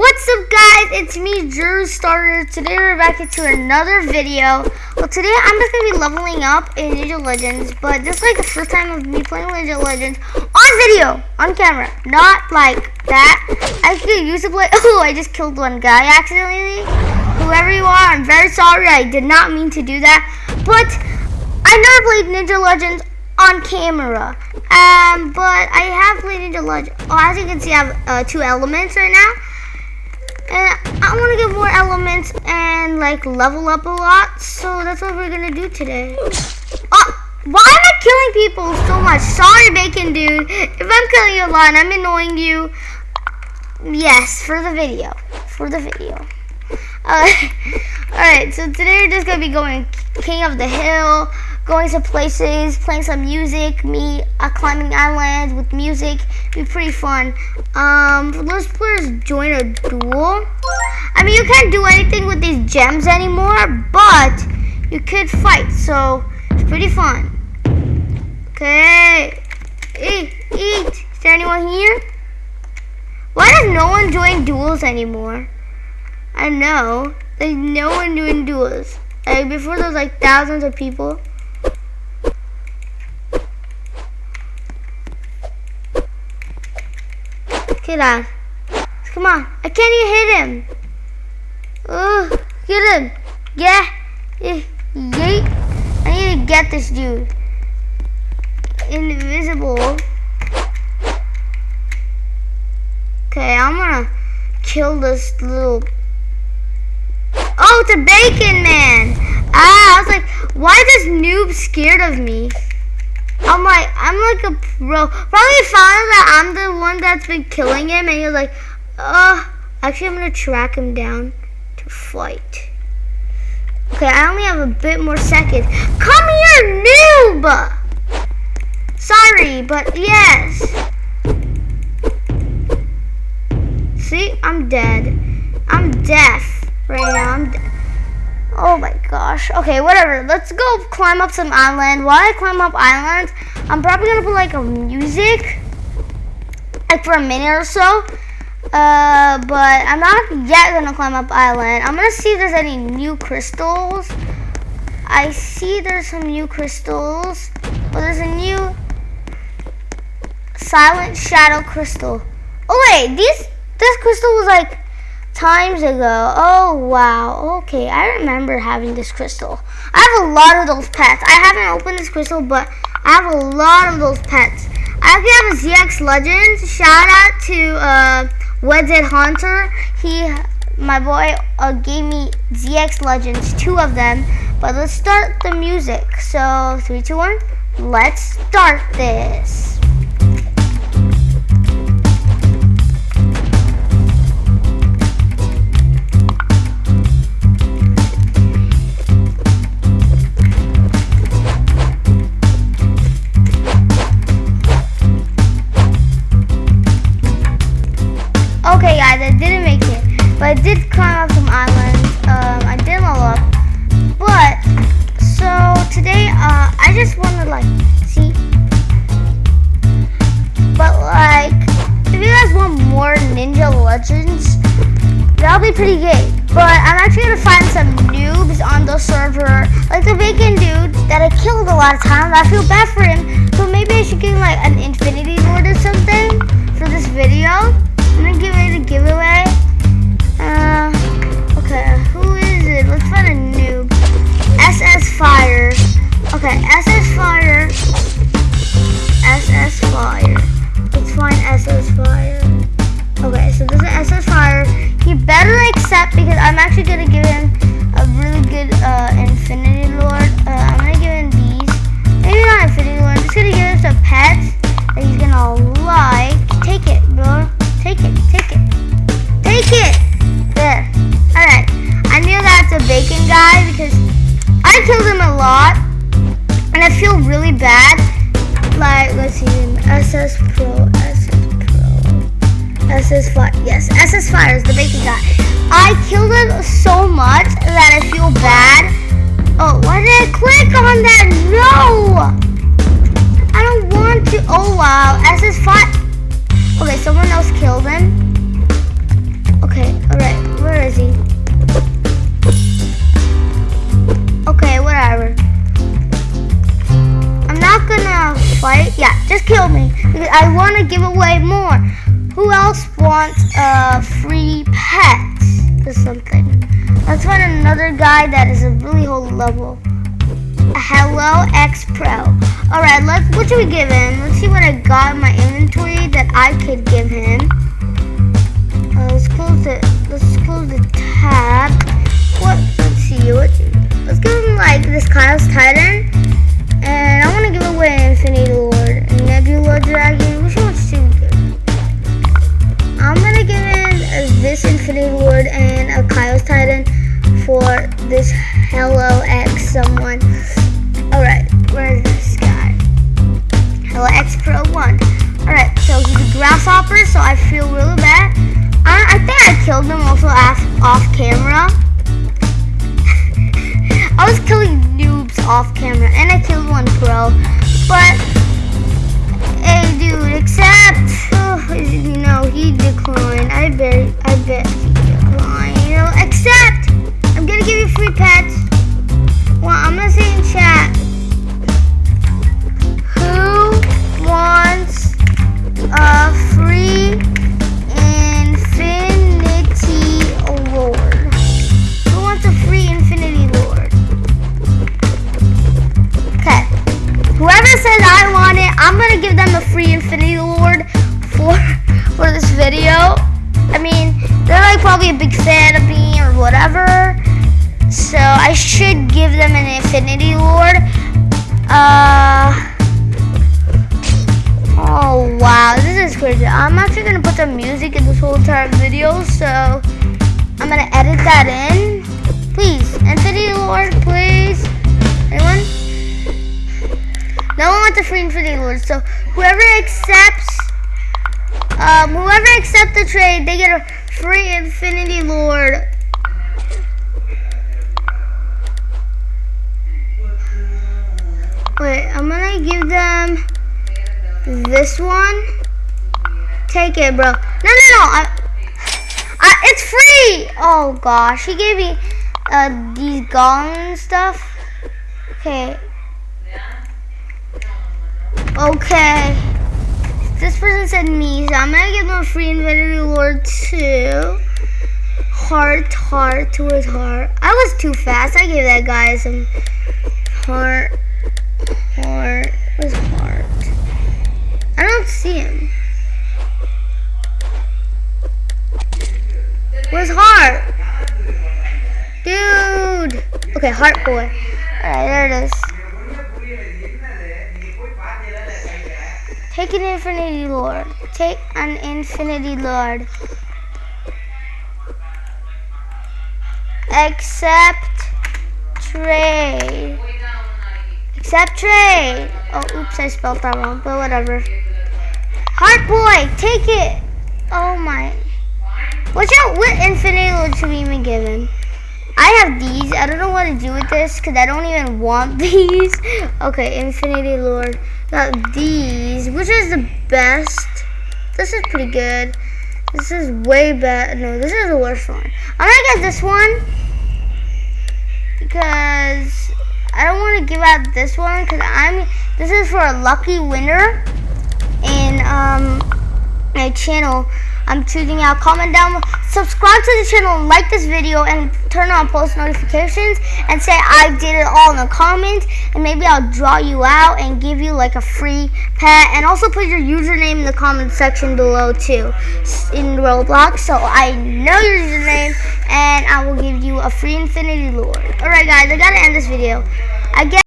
What's up guys, it's me Drew Starter. Today we're back into another video. Well today I'm just to be leveling up in Ninja Legends, but this is like the first time of me playing Ninja Legends on video, on camera, not like that. I could use to play, oh I just killed one guy accidentally. Whoever you are, I'm very sorry, I did not mean to do that, but I never played Ninja Legends on camera. Um, but I have played Ninja Legends. Oh, as you can see, I have uh, two elements right now. And I want to get more elements and like level up a lot. So that's what we're going to do today. Oh, why am I killing people so much? Sorry, Bacon Dude. If I'm killing you a lot and I'm annoying you, yes, for the video. For the video. Uh, Alright, so today we're just going to be going King of the Hill going to places, playing some music, me uh, climbing islands with music. Be pretty fun. Um, let's players join a duel. I mean, you can't do anything with these gems anymore, but you could fight, so it's pretty fun. Okay, eat, eat. Is there anyone here? Why does no one join duels anymore? I know. There's no one doing duels. Like before, there was like thousands of people. Come on. I can't even hit him. Oh, get him. Yeah. Yeet. I need to get this dude. Invisible. Okay, I'm gonna kill this little... Oh, it's a bacon man. Ah, I was like, why is this noob scared of me? I'm like, I'm like a pro. Probably found that I'm the one that's been killing him, and he's like, uh, actually, I'm gonna track him down to fight. Okay, I only have a bit more seconds. Come here, noob! Sorry, but yes. See, I'm dead. I'm deaf right now. I'm. Oh my gosh. Okay, whatever. Let's go climb up some island. While I climb up islands, I'm probably gonna put like a music, like for a minute or so. Uh, but I'm not yet gonna climb up island. I'm gonna see if there's any new crystals. I see there's some new crystals. Well, there's a new silent shadow crystal. Oh wait, these this crystal was like times ago. Oh, wow. Okay, I remember having this crystal. I have a lot of those pets. I haven't opened this crystal, but I have a lot of those pets. I actually have a ZX Legends. Shout out to uh, Wedget Hunter. He, my boy, uh, gave me ZX Legends, two of them. But let's start the music. So, three, two, one. Let's start this. Lot of times. I feel bad for him. So maybe I should give him like an infinity sword or something for this video. Pets he's gonna like. Take it, bro. Take it. Take it. Take it. There. Alright. I knew that's a bacon guy because I killed him a lot. And I feel really bad. Like, let's see. SS Pro. SS Pro. SS Fire. Yes, SS Fire is the bacon guy. I killed him so much that I feel bad. Oh, why did I click on that? No! to... Oh, wow. SS fought... Okay, someone else killed him. Okay, alright. Where is he? Okay, whatever. I'm not gonna fight. Yeah, just kill me. Because I want to give away more. Who else wants a free pet or something? Let's find another guy that is a really whole level. Hello X Pro. Alright, let's what should we give him? Let's see what I got in my inventory that I could give him. Uh, let's close the let's close the tab. What let's see what let's give him like this Kyle's Titan. X 1. Alright, so he's a grasshopper, so I feel really bad. I, I think I killed him also off, off camera. I was killing noobs off camera, and I killed one pro. But, big fan of me or whatever. So I should give them an Infinity Lord. Uh Oh wow, this is crazy. I'm actually gonna put some music in this whole entire video, so I'm gonna edit that in. Please, Infinity Lord, please. Anyone? No one wants a free Infinity Lord, so whoever accepts um, whoever accepts the trade, they get a free Infinity Lord. Wait, I'm gonna give them this one. Take it, bro. No, no, no. I, I, it's free. Oh gosh, he gave me uh, these gong stuff. Okay. Okay. Said me, so I'm gonna give them a free Infinity reward too. Heart, heart, towards heart. I was too fast. I gave that guy some heart, heart. Where's heart? I don't see him. Where's heart? Dude. Okay, heart boy. Alright, there it is. Take an infinity lord. Take an infinity lord. Accept trade. Accept trade. Oh, oops, I spelled that wrong, but whatever. Heart boy, take it. Oh my. Watch out, what infinity lord should we even give him? I have these. I don't know what to do with this because I don't even want these. Okay, infinity lord. Got these. Which is the best? This is pretty good. This is way better. No, this is the worst one. I'm gonna get this one because I don't want to give out this one because I'm. This is for a lucky winner in um my channel. I'm choosing out. Comment down, subscribe to the channel, like this video, and turn on post notifications, and say I did it all in the comments, and maybe I'll draw you out and give you like a free pet, and also put your username in the comment section below too, in Roblox, so I know your username, and I will give you a free Infinity Lord. Alright guys, I gotta end this video. I guess